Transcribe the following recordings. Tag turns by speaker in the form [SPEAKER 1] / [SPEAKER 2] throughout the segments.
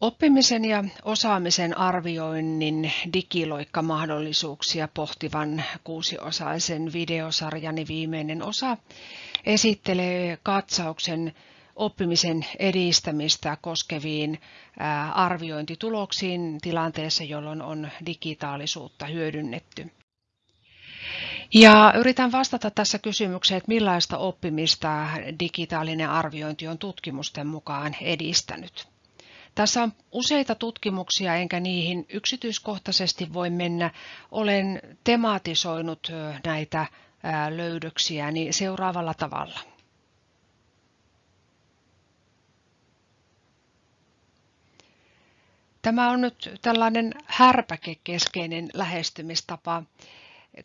[SPEAKER 1] Oppimisen ja osaamisen arvioinnin digiloikkamahdollisuuksia pohtivan kuusiosaisen videosarjani viimeinen osa esittelee katsauksen oppimisen edistämistä koskeviin arviointituloksiin tilanteessa, jolloin on digitaalisuutta hyödynnetty. Ja yritän vastata tässä kysymykseen, että millaista oppimista digitaalinen arviointi on tutkimusten mukaan edistänyt. Tässä on useita tutkimuksia, enkä niihin yksityiskohtaisesti voi mennä. Olen tematisoinut näitä löydöksiä niin seuraavalla tavalla. Tämä on nyt tällainen härpäkekeskeinen lähestymistapa,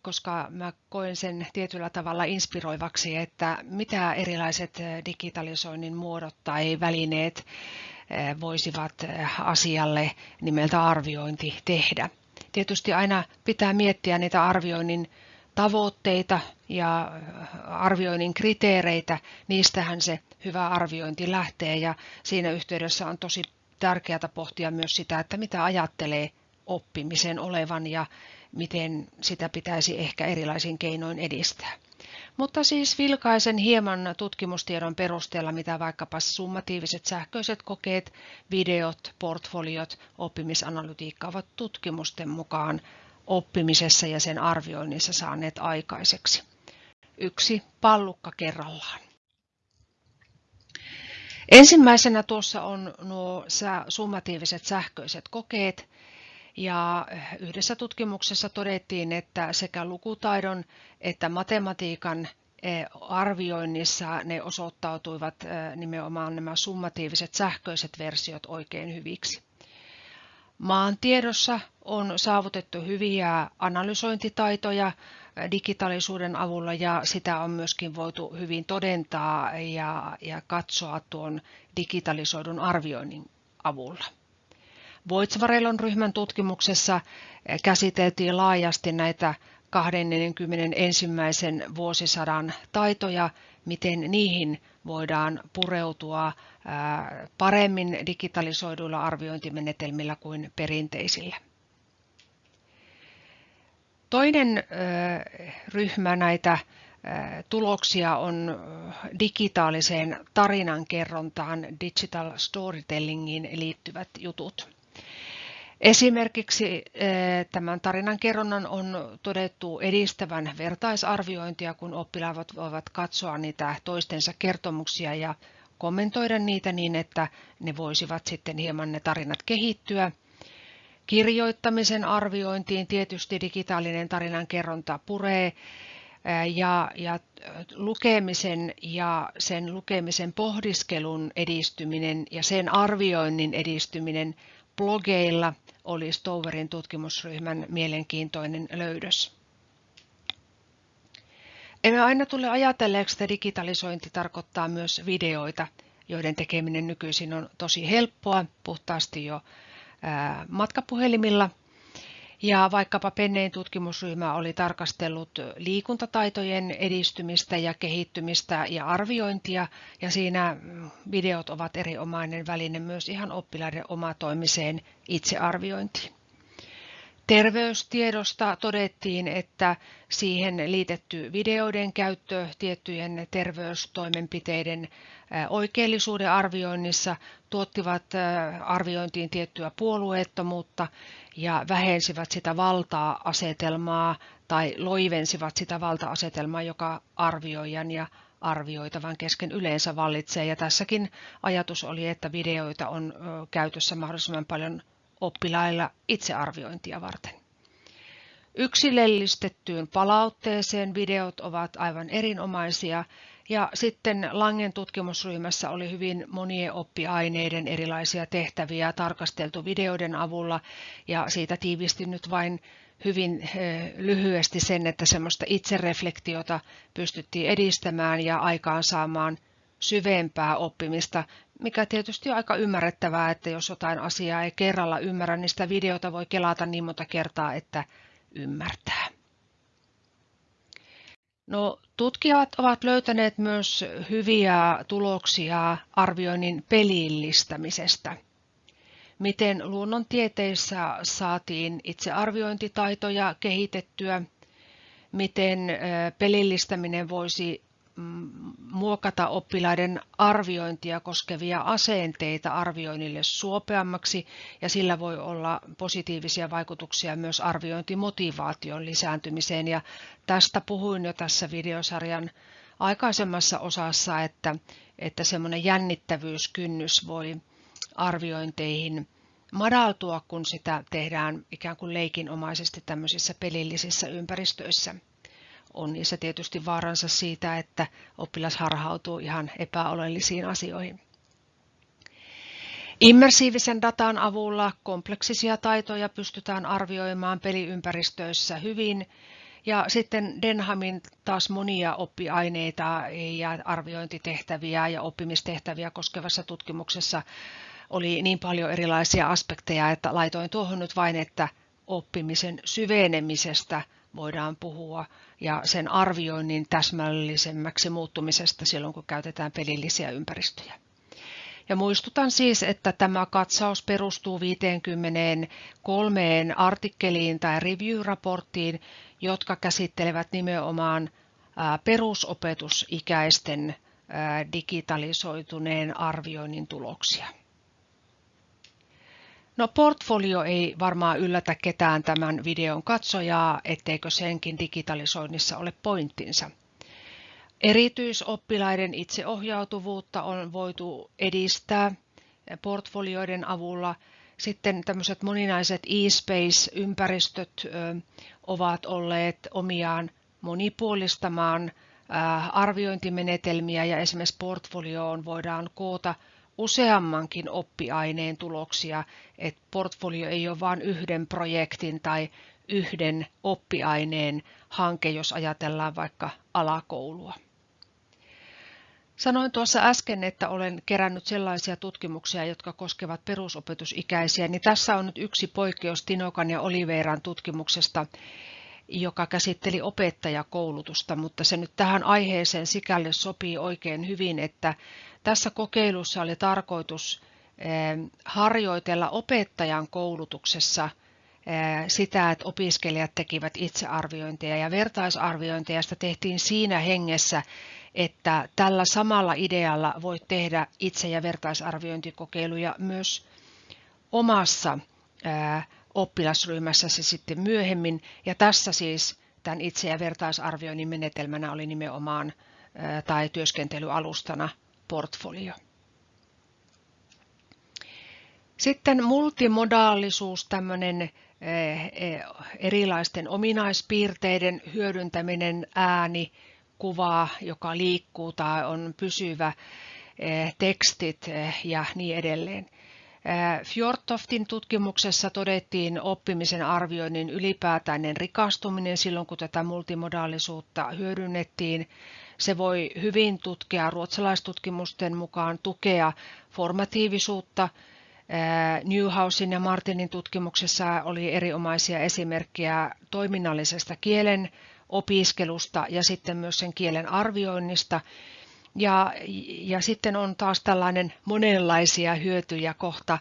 [SPEAKER 1] koska mä koen sen tietyllä tavalla inspiroivaksi, että mitä erilaiset digitalisoinnin muodot tai välineet voisivat asialle nimeltä arviointi tehdä. Tietysti aina pitää miettiä niitä arvioinnin tavoitteita ja arvioinnin kriteereitä, niistähän se hyvä arviointi lähtee ja siinä yhteydessä on tosi tärkeää pohtia myös sitä, että mitä ajattelee oppimisen olevan ja miten sitä pitäisi ehkä erilaisin keinoin edistää. Mutta siis vilkaisen hieman tutkimustiedon perusteella, mitä vaikkapa summatiiviset sähköiset kokeet, videot, portfoliot, oppimisanalytiikka ovat tutkimusten mukaan oppimisessa ja sen arvioinnissa saaneet aikaiseksi. Yksi pallukka kerrallaan. Ensimmäisenä tuossa on nuo summatiiviset sähköiset kokeet, ja yhdessä tutkimuksessa todettiin, että sekä lukutaidon että matematiikan e, arvioinnissa ne osoittautuivat e, nimenomaan nämä summatiiviset sähköiset versiot oikein hyviksi. Maantiedossa on saavutettu hyviä analysointitaitoja digitaalisuuden avulla ja sitä on myöskin voitu hyvin todentaa ja, ja katsoa tuon digitalisoidun arvioinnin avulla. Voitsvarelon ryhmän tutkimuksessa eh, käsiteltiin laajasti näitä 21. vuosisadan taitoja, miten niihin voidaan pureutua eh, paremmin digitalisoiduilla arviointimenetelmillä kuin perinteisillä. Toinen eh, ryhmä näitä tuloksia on digitaaliseen tarinankerrontaan, digital storytellingiin liittyvät jutut. Esimerkiksi eh, tämän tarinan kerronnan on todettu edistävän vertaisarviointia, kun oppilaat voivat katsoa niitä toistensa kertomuksia ja kommentoida niitä niin, että ne voisivat sitten hieman ne tarinat kehittyä. Kirjoittamisen arviointiin tietysti digitaalinen tarinan kerronta puree eh, ja, ja lukemisen ja sen lukemisen pohdiskelun edistyminen ja sen arvioinnin edistyminen blogeilla oli Stoverin tutkimusryhmän mielenkiintoinen löydös. Emme aina tule ajatelleeksi, että digitalisointi tarkoittaa myös videoita, joiden tekeminen nykyisin on tosi helppoa, puhtaasti jo matkapuhelimilla ja vaikkapa Pennein tutkimusryhmä oli tarkastellut liikuntataitojen edistymistä ja kehittymistä ja arviointia, ja siinä videot ovat erinomainen väline myös ihan oppilaiden omatoimiseen itsearviointiin. Terveystiedosta todettiin, että siihen liitetty videoiden käyttö tiettyjen terveystoimenpiteiden oikeellisuuden arvioinnissa tuottivat arviointiin tiettyä puolueettomuutta ja vähensivät sitä valtaa-asetelmaa tai loivensivat sitä valta-asetelmaa, joka arvioijan ja arvioitavan kesken yleensä vallitsee. Ja tässäkin ajatus oli, että videoita on käytössä mahdollisimman paljon oppilailla itsearviointia varten. Yksilöllistettyyn palautteeseen videot ovat aivan erinomaisia ja sitten Langen tutkimusryhmässä oli hyvin monien oppiaineiden erilaisia tehtäviä tarkasteltu videoiden avulla ja siitä tiivistin nyt vain hyvin eh, lyhyesti sen, että semmoista itsereflektiota pystyttiin edistämään ja aikaansaamaan syvempää oppimista, mikä tietysti on aika ymmärrettävää, että jos jotain asiaa ei kerralla ymmärrä, niin sitä videota voi kelata niin monta kertaa, että ymmärtää. No, tutkijat ovat löytäneet myös hyviä tuloksia arvioinnin pelillistämisestä. miten luonnontieteissä saatiin itsearviointitaitoja kehitettyä, miten pelillistäminen voisi muokata oppilaiden arviointia koskevia asenteita arvioinnille suopeammaksi ja sillä voi olla positiivisia vaikutuksia myös arviointimotivaation lisääntymiseen ja tästä puhuin jo tässä videosarjan aikaisemmassa osassa, että, että semmoinen jännittävyyskynnys voi arviointeihin madaltua, kun sitä tehdään ikään kuin leikinomaisesti tämmöisissä pelillisissä ympäristöissä. On niissä tietysti vaaransa siitä, että oppilas harhautuu ihan epäolellisiin asioihin. Immersiivisen datan avulla kompleksisia taitoja pystytään arvioimaan peliympäristöissä hyvin ja sitten Denhamin taas monia oppiaineita ja arviointitehtäviä ja oppimistehtäviä koskevassa tutkimuksessa oli niin paljon erilaisia aspekteja, että laitoin tuohon nyt vain, että oppimisen syvenemisestä voidaan puhua ja sen arvioinnin täsmällisemmäksi muuttumisesta silloin, kun käytetään pelillisiä ympäristöjä. Ja muistutan siis, että tämä katsaus perustuu 53 artikkeliin tai review-raporttiin, jotka käsittelevät nimenomaan perusopetusikäisten digitalisoituneen arvioinnin tuloksia. No portfolio ei varmaan yllätä ketään tämän videon katsojaa, etteikö senkin digitalisoinnissa ole pointtinsa. Erityisoppilaiden itseohjautuvuutta on voitu edistää portfolioiden avulla. Sitten tämmöiset moninaiset e-space-ympäristöt ovat olleet omiaan monipuolistamaan arviointimenetelmiä ja esimerkiksi portfolioon voidaan koota useammankin oppiaineen tuloksia, että portfolio ei ole vain yhden projektin tai yhden oppiaineen hanke, jos ajatellaan vaikka alakoulua. Sanoin tuossa äsken, että olen kerännyt sellaisia tutkimuksia, jotka koskevat perusopetusikäisiä, niin tässä on nyt yksi poikkeus Tinokan ja Oliveran tutkimuksesta, joka käsitteli opettajakoulutusta, mutta se nyt tähän aiheeseen sikälle sopii oikein hyvin, että tässä kokeilussa oli tarkoitus eh, harjoitella opettajan koulutuksessa eh, sitä, että opiskelijat tekivät itsearviointeja ja vertaisarviointeja. Sitä tehtiin siinä hengessä, että tällä samalla idealla voit tehdä itse- ja vertaisarviointikokeiluja myös omassa eh, oppilasryhmässäsi sitten myöhemmin. Ja tässä siis tämän itse- ja vertaisarvioinnin menetelmänä oli nimenomaan tai työskentelyalustana portfolio. Sitten multimodaalisuus, tämmöinen eh, eh, erilaisten ominaispiirteiden hyödyntäminen, ääni, kuva, joka liikkuu tai on pysyvä, eh, tekstit ja niin edelleen. Fjordtoftin tutkimuksessa todettiin oppimisen arvioinnin ylipäätäinen rikastuminen silloin, kun tätä multimodaalisuutta hyödynnettiin. Se voi hyvin tutkia ruotsalaistutkimusten mukaan tukea formatiivisuutta. Newhousin ja Martinin tutkimuksessa oli erinomaisia esimerkkejä toiminnallisesta kielen opiskelusta ja sitten myös sen kielen arvioinnista. Ja, ja sitten on taas tällainen monenlaisia hyötyjä kohta.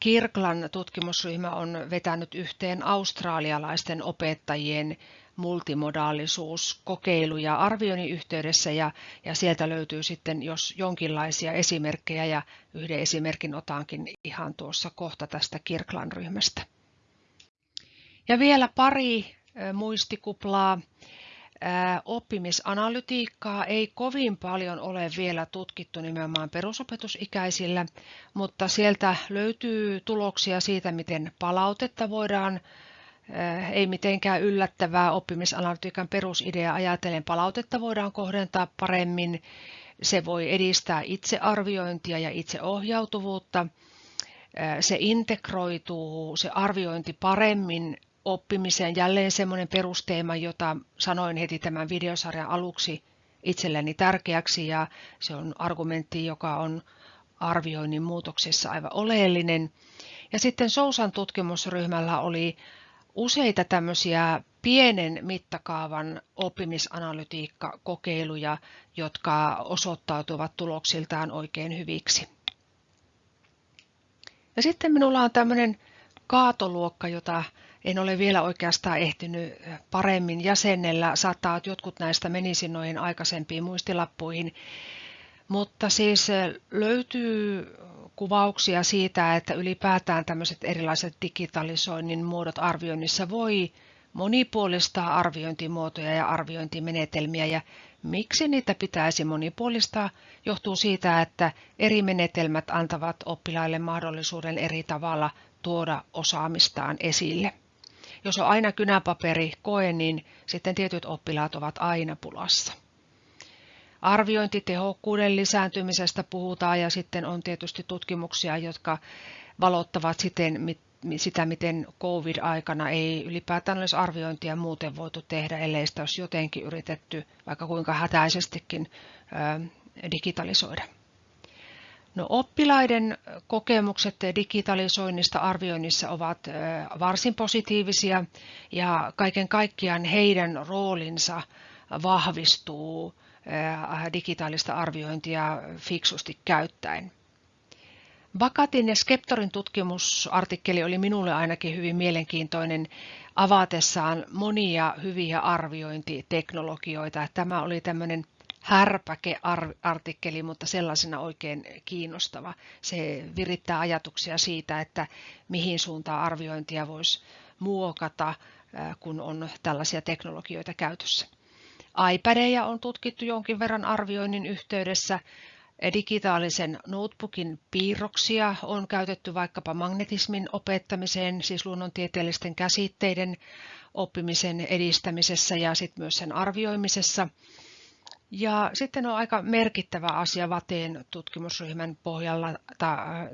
[SPEAKER 1] Kirklan tutkimusryhmä on vetänyt yhteen australialaisten opettajien multimodaalisuuskokeiluja arvioinnin yhteydessä ja, ja sieltä löytyy sitten jos jonkinlaisia esimerkkejä ja yhden esimerkin otankin ihan tuossa kohta tästä Kirklan ryhmästä. Ja vielä pari muistikuplaa. Oppimisanalytiikkaa ei kovin paljon ole vielä tutkittu nimenomaan perusopetusikäisillä, mutta sieltä löytyy tuloksia siitä, miten palautetta voidaan ei mitenkään yllättävää oppimisanalytiikan perusidea ajatellen palautetta voidaan kohdentaa paremmin. Se voi edistää itsearviointia ja itseohjautuvuutta. Se integroituu, se arviointi paremmin oppimiseen. Jälleen semmoinen perusteema, jota sanoin heti tämän videosarjan aluksi itselleni tärkeäksi ja se on argumentti, joka on arvioinnin muutoksessa aivan oleellinen. Ja sitten Sousan tutkimusryhmällä oli useita tämmöisiä pienen mittakaavan oppimisanalytiikkakokeiluja, jotka osoittautuvat tuloksiltaan oikein hyviksi. Ja sitten minulla on tämmöinen kaatoluokka, jota en ole vielä oikeastaan ehtinyt paremmin jäsennellä. Saattaa, että jotkut näistä menisi noihin aikaisempiin muistilappuihin. Mutta siis löytyy kuvauksia siitä, että ylipäätään tämmöiset erilaiset digitalisoinnin muodot arvioinnissa voi monipuolistaa arviointimuotoja ja arviointimenetelmiä ja miksi niitä pitäisi monipuolistaa johtuu siitä, että eri menetelmät antavat oppilaille mahdollisuuden eri tavalla tuoda osaamistaan esille. Jos on aina kynäpaperi koe, niin sitten tietyt oppilaat ovat aina pulassa. Arviointitehokkuuden lisääntymisestä puhutaan ja sitten on tietysti tutkimuksia, jotka valottavat siten, sitä, miten COVID-aikana ei ylipäätään olisi arviointia muuten voitu tehdä, ellei sitä olisi jotenkin yritetty vaikka kuinka hätäisestikin digitalisoida. No, oppilaiden kokemukset digitalisoinnista arvioinnissa ovat varsin positiivisia ja kaiken kaikkiaan heidän roolinsa vahvistuu digitaalista arviointia fiksusti käyttäen. Vakatin ja Skeptorin tutkimusartikkeli oli minulle ainakin hyvin mielenkiintoinen avatessaan monia hyviä arviointiteknologioita. Tämä oli tämmöinen härpäkeartikkeli, mutta sellaisena oikein kiinnostava. Se virittää ajatuksia siitä, että mihin suuntaan arviointia voisi muokata, kun on tällaisia teknologioita käytössä. iPadeja on tutkittu jonkin verran arvioinnin yhteydessä. Digitaalisen notebookin piirroksia on käytetty vaikkapa magnetismin opettamiseen, siis luonnontieteellisten käsitteiden oppimisen edistämisessä ja sitten myös sen arvioimisessa. Ja sitten on aika merkittävä asia Vateen tutkimusryhmän pohjalla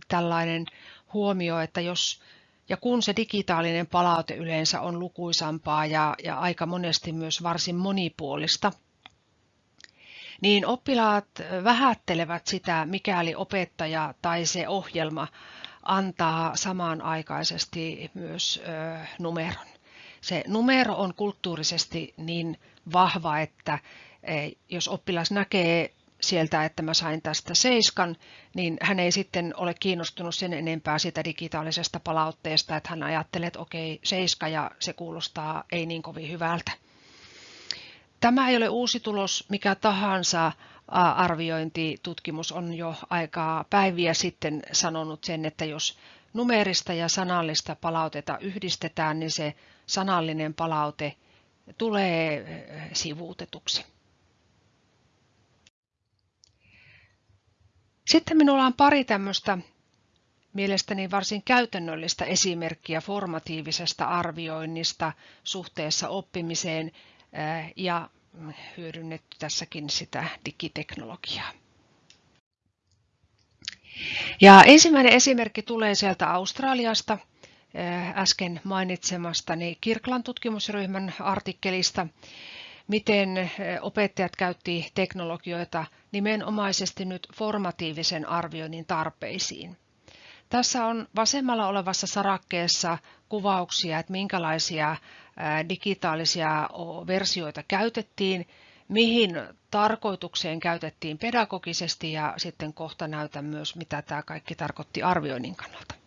[SPEAKER 1] tällainen huomio, että jos ja kun se digitaalinen palaute yleensä on lukuisampaa ja, ja aika monesti myös varsin monipuolista, niin oppilaat vähättelevät sitä, mikäli opettaja tai se ohjelma antaa samanaikaisesti myös ö, numeron. Se numero on kulttuurisesti niin vahva, että e, jos oppilas näkee sieltä, että mä sain tästä seiskan, niin hän ei sitten ole kiinnostunut sen enempää siitä digitaalisesta palautteesta, että hän ajattelee, että okei, seiska ja se kuulostaa ei niin kovin hyvältä. Tämä ei ole uusi tulos, mikä tahansa arviointitutkimus on jo aikaa päiviä sitten sanonut sen, että jos numerista ja sanallista palautetta yhdistetään, niin se sanallinen palaute tulee sivuutetuksi. Sitten minulla on pari tämmöistä mielestäni varsin käytännöllistä esimerkkiä formatiivisesta arvioinnista suhteessa oppimiseen ja hyödynnetty tässäkin sitä digiteknologiaa. Ja ensimmäinen esimerkki tulee sieltä Australiasta äsken mainitsemastani Kirklan tutkimusryhmän artikkelista, miten opettajat käytti teknologioita nimenomaisesti nyt formatiivisen arvioinnin tarpeisiin. Tässä on vasemmalla olevassa sarakkeessa kuvauksia, että minkälaisia digitaalisia versioita käytettiin, mihin tarkoitukseen käytettiin pedagogisesti ja sitten kohta näytän myös, mitä tämä kaikki tarkoitti arvioinnin kannalta.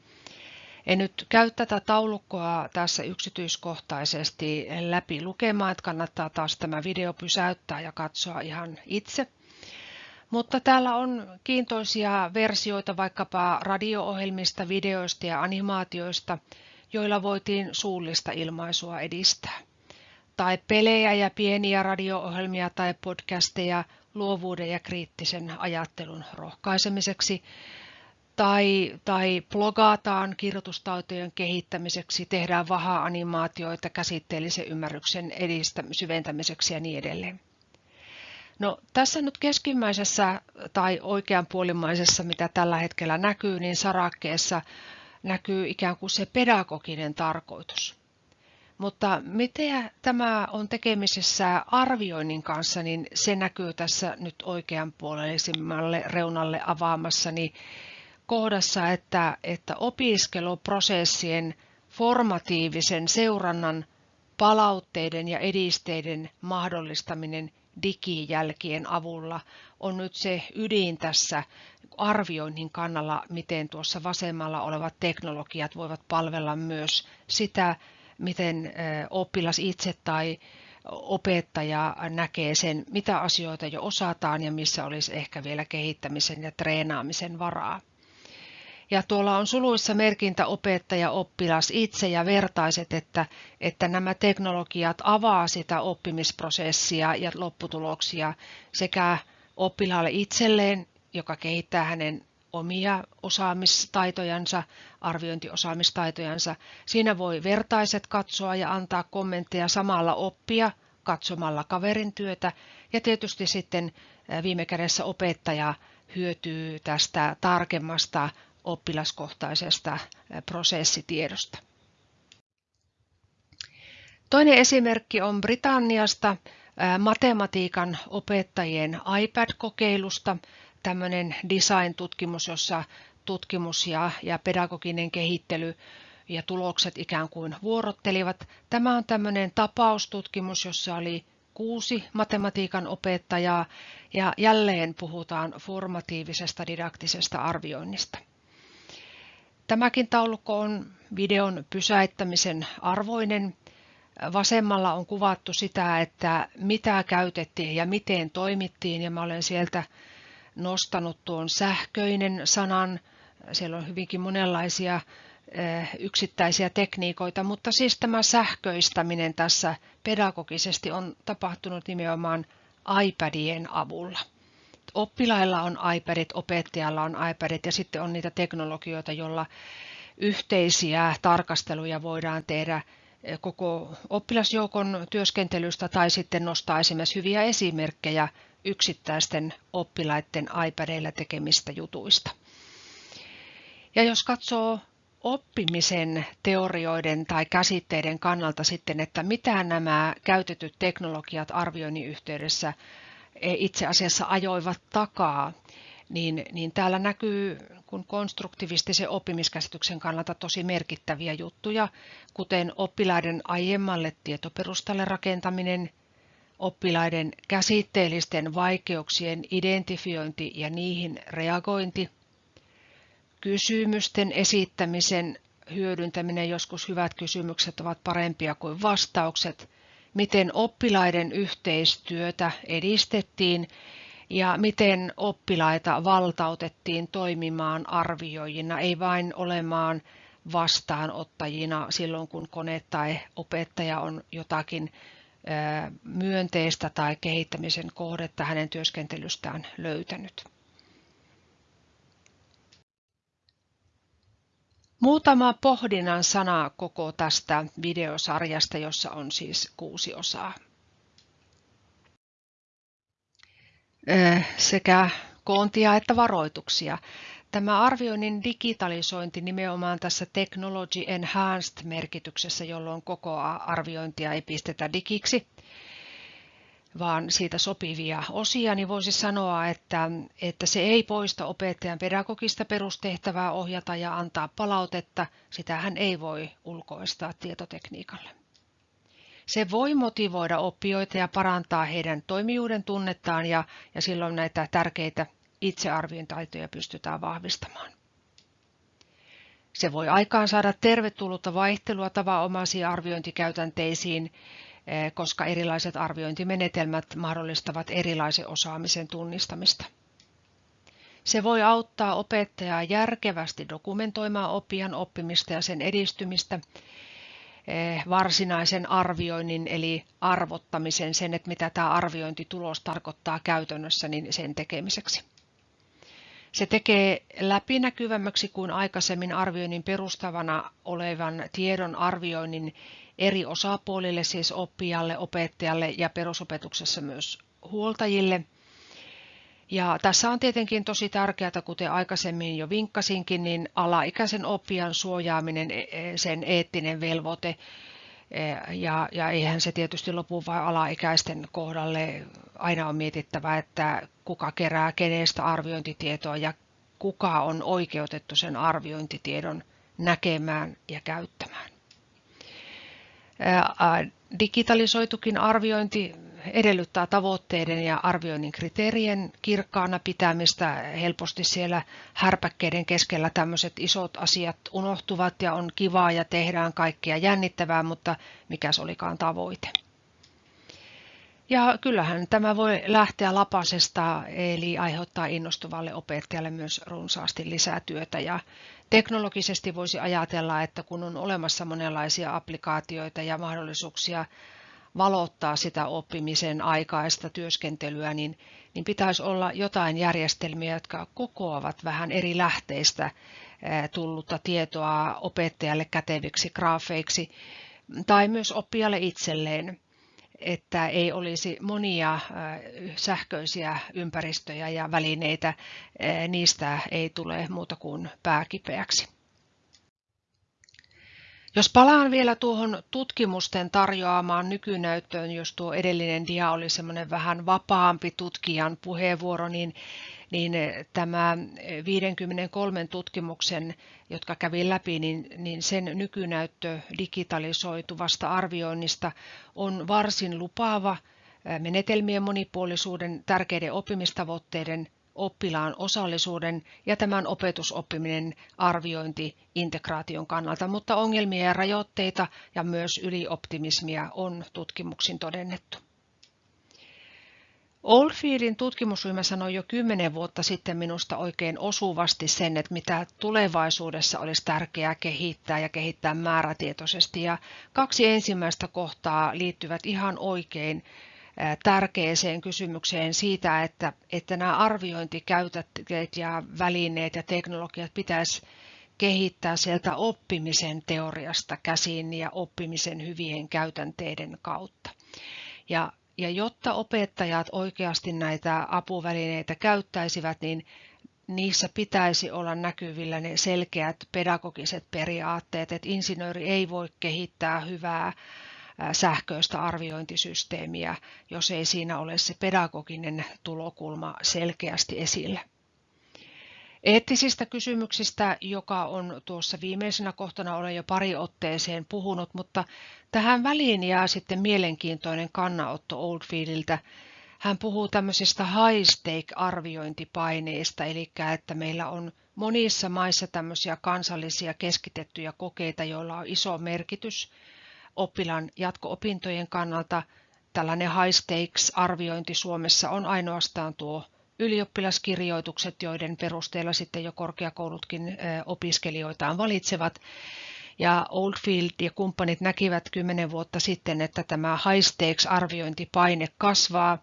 [SPEAKER 1] En nyt käy tätä taulukkoa tässä yksityiskohtaisesti läpi lukemaan, että kannattaa taas tämä video pysäyttää ja katsoa ihan itse. Mutta täällä on kiintoisia versioita vaikkapa radio-ohjelmista, videoista ja animaatioista, joilla voitiin suullista ilmaisua edistää. Tai pelejä ja pieniä radio-ohjelmia tai podcasteja luovuuden ja kriittisen ajattelun rohkaisemiseksi. Tai, tai blogataan kirjoitustaitojen kehittämiseksi, tehdään vaha-animaatioita käsitteellisen ymmärryksen edistä, syventämiseksi ja niin edelleen. No, tässä nyt keskimmäisessä tai oikeanpuolimaisessa, mitä tällä hetkellä näkyy, niin sarakkeessa näkyy ikään kuin se pedagoginen tarkoitus. Mutta miten tämä on tekemisessä arvioinnin kanssa, niin se näkyy tässä nyt oikeanpuoleisimmalle reunalle avaamassani kohdassa, että, että opiskeluprosessien formatiivisen seurannan palautteiden ja edisteiden mahdollistaminen digijälkien avulla on nyt se ydin tässä arvioinnin kannalla, miten tuossa vasemmalla olevat teknologiat voivat palvella myös sitä, miten oppilas itse tai opettaja näkee sen, mitä asioita jo osataan ja missä olisi ehkä vielä kehittämisen ja treenaamisen varaa. Ja tuolla on suluissa merkintä opettaja, oppilas itse ja vertaiset, että, että nämä teknologiat avaa sitä oppimisprosessia ja lopputuloksia sekä oppilaalle itselleen, joka kehittää hänen omia osaamistaitojansa, arviointiosaamistaitojansa. Siinä voi vertaiset katsoa ja antaa kommentteja samalla oppia katsomalla kaverin työtä ja tietysti sitten viime kädessä opettaja hyötyy tästä tarkemmasta oppilaskohtaisesta prosessitiedosta. Toinen esimerkki on Britanniasta matematiikan opettajien iPad-kokeilusta. Tämmöinen design-tutkimus, jossa tutkimus ja, ja pedagoginen kehittely ja tulokset ikään kuin vuorottelivat. Tämä on tämmöinen tapaustutkimus, jossa oli kuusi matematiikan opettajaa ja jälleen puhutaan formatiivisesta didaktisesta arvioinnista. Tämäkin taulukko on videon pysäyttämisen arvoinen. Vasemmalla on kuvattu sitä, että mitä käytettiin ja miten toimittiin ja mä olen sieltä nostanut tuon sähköinen sanan. Siellä on hyvinkin monenlaisia eh, yksittäisiä tekniikoita, mutta siis tämä sähköistäminen tässä pedagogisesti on tapahtunut nimenomaan iPadien avulla oppilailla on iPadit, opettajalla on iPadit ja sitten on niitä teknologioita, joilla yhteisiä tarkasteluja voidaan tehdä eh, koko oppilasjoukon työskentelystä tai sitten nostaa esimerkiksi hyviä esimerkkejä yksittäisten oppilaiden iPadeilla tekemistä jutuista. Ja jos katsoo oppimisen teorioiden tai käsitteiden kannalta sitten, että mitä nämä käytetyt teknologiat arvioinnin yhteydessä itse asiassa ajoivat takaa, niin, niin täällä näkyy kun konstruktivistisen oppimiskäsityksen kannalta tosi merkittäviä juttuja, kuten oppilaiden aiemmalle tietoperustalle rakentaminen, oppilaiden käsitteellisten vaikeuksien identifiointi ja niihin reagointi, kysymysten esittämisen hyödyntäminen, joskus hyvät kysymykset ovat parempia kuin vastaukset, miten oppilaiden yhteistyötä edistettiin ja miten oppilaita valtautettiin toimimaan arvioijina, ei vain olemaan vastaanottajina silloin, kun kone tai opettaja on jotakin myönteistä tai kehittämisen kohdetta hänen työskentelystään löytänyt. Muutama pohdinnan sana koko tästä videosarjasta, jossa on siis kuusi osaa. Sekä koontia että varoituksia. Tämä arvioinnin digitalisointi nimenomaan tässä Technology Enhanced merkityksessä, jolloin koko arviointia ei pistetä digiksi, vaan siitä sopivia osia, niin voisi sanoa, että, että se ei poista opettajan pedagogista perustehtävää ohjata ja antaa palautetta. Sitähän ei voi ulkoistaa tietotekniikalle. Se voi motivoida oppijoita ja parantaa heidän toimijuuden tunnettaan ja, ja silloin näitä tärkeitä itsearviointaitoja pystytään vahvistamaan. Se voi aikaan saada tervetullutta vaihtelua tavanomaisiin arviointikäytänteisiin koska erilaiset arviointimenetelmät mahdollistavat erilaisen osaamisen tunnistamista. Se voi auttaa opettajaa järkevästi dokumentoimaan oppijan oppimista ja sen edistymistä, eh, varsinaisen arvioinnin eli arvottamisen, sen, että mitä tämä arviointitulos tarkoittaa käytännössä, niin sen tekemiseksi. Se tekee läpinäkyvämmäksi kuin aikaisemmin arvioinnin perustavana olevan tiedon arvioinnin eri osapuolille, siis oppijalle, opettajalle ja perusopetuksessa myös huoltajille. Ja tässä on tietenkin tosi tärkeää, kuten aikaisemmin jo vinkkasinkin, niin alaikäisen oppijan suojaaminen, e, e, sen eettinen velvoite, e, ja, ja eihän se tietysti lopu vain alaikäisten kohdalle. Aina on mietittävä, että kuka kerää kenestä arviointitietoa ja kuka on oikeutettu sen arviointitiedon näkemään ja käyttämään digitalisoitukin arviointi edellyttää tavoitteiden ja arvioinnin kriteerien kirkkaana pitämistä. Helposti siellä härpäkkeiden keskellä tämmöiset isot asiat unohtuvat ja on kivaa ja tehdään kaikkia jännittävää, mutta mikä olikaan tavoite. Ja kyllähän tämä voi lähteä lapasesta, eli aiheuttaa innostuvalle opettajalle myös runsaasti lisää työtä. Ja teknologisesti voisi ajatella, että kun on olemassa monenlaisia applikaatioita ja mahdollisuuksia valottaa sitä oppimisen aikaista työskentelyä, niin, niin pitäisi olla jotain järjestelmiä, jotka kokoavat vähän eri lähteistä tullutta tietoa opettajalle käteviksi graafeiksi tai myös oppijalle itselleen että ei olisi monia sähköisiä ympäristöjä ja välineitä, niistä ei tule muuta kuin pääkipeäksi. Jos palaan vielä tuohon tutkimusten tarjoamaan nykynäyttöön, jos tuo edellinen dia oli semmoinen vähän vapaampi tutkijan puheenvuoro, niin niin eh, tämä 53 eh, tutkimuksen, jotka kävin läpi, niin, niin sen nykynäyttö digitalisoituvasta arvioinnista on varsin lupaava eh, menetelmien monipuolisuuden, tärkeiden oppimistavoitteiden, oppilaan osallisuuden ja tämän opetusoppiminen arviointi integraation kannalta, mutta ongelmia ja rajoitteita ja myös ylioptimismia on tutkimuksin todennettu. Oldfieldin tutkimusryhmä sanoi jo kymmenen vuotta sitten minusta oikein osuvasti sen, että mitä tulevaisuudessa olisi tärkeää kehittää ja kehittää määrätietoisesti. Ja kaksi ensimmäistä kohtaa liittyvät ihan oikein tärkeäseen kysymykseen siitä, että, että nämä arviointikäytänteet ja välineet ja teknologiat pitäisi kehittää sieltä oppimisen teoriasta käsin ja oppimisen hyvien käytänteiden kautta. Ja ja jotta opettajat oikeasti näitä apuvälineitä käyttäisivät, niin niissä pitäisi olla näkyvillä ne selkeät pedagogiset periaatteet, että insinööri ei voi kehittää hyvää sähköistä arviointisysteemiä, jos ei siinä ole se pedagoginen tulokulma selkeästi esillä. Eettisistä kysymyksistä, joka on tuossa viimeisenä kohtana, olen jo pari otteeseen puhunut, mutta tähän väliin jää sitten mielenkiintoinen kannanotto Oldfieldiltä. Hän puhuu tämmöisistä high stake arviointipaineista, eli että meillä on monissa maissa tämmöisiä kansallisia keskitettyjä kokeita, joilla on iso merkitys oppilaan jatko-opintojen kannalta. Tällainen high stakes arviointi Suomessa on ainoastaan tuo ylioppilaskirjoitukset, joiden perusteella sitten jo korkeakoulutkin opiskelijoitaan valitsevat. Ja Oldfield ja kumppanit näkivät kymmenen vuotta sitten, että tämä stakes arviointipaine kasvaa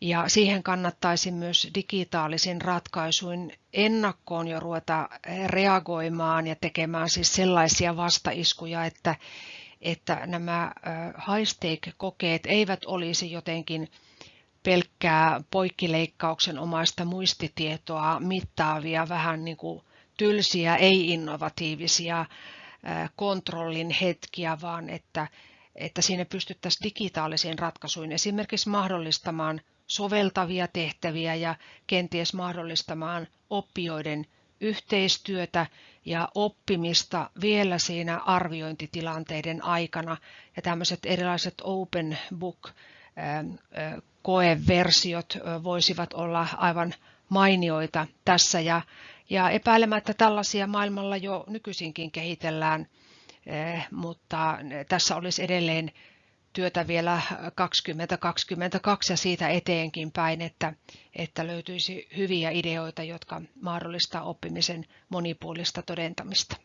[SPEAKER 1] ja siihen kannattaisi myös digitaalisin ratkaisuin ennakkoon jo ruveta reagoimaan ja tekemään siis sellaisia vastaiskuja, että, että nämä high stake kokeet eivät olisi jotenkin pelkkää poikkileikkauksen omaista muistitietoa mittaavia, vähän niin kuin tylsiä, ei-innovatiivisia kontrollin hetkiä, vaan että, että siinä pystyttäisiin digitaalisiin ratkaisuihin esimerkiksi mahdollistamaan soveltavia tehtäviä ja kenties mahdollistamaan oppijoiden yhteistyötä ja oppimista vielä siinä arviointitilanteiden aikana. Ja tämmöiset erilaiset open book koeversiot voisivat olla aivan mainioita tässä ja, ja epäilemättä tällaisia maailmalla jo nykyisinkin kehitellään, mutta tässä olisi edelleen työtä vielä 2022 ja siitä eteenkin päin, että, että löytyisi hyviä ideoita, jotka mahdollistaa oppimisen monipuolista todentamista.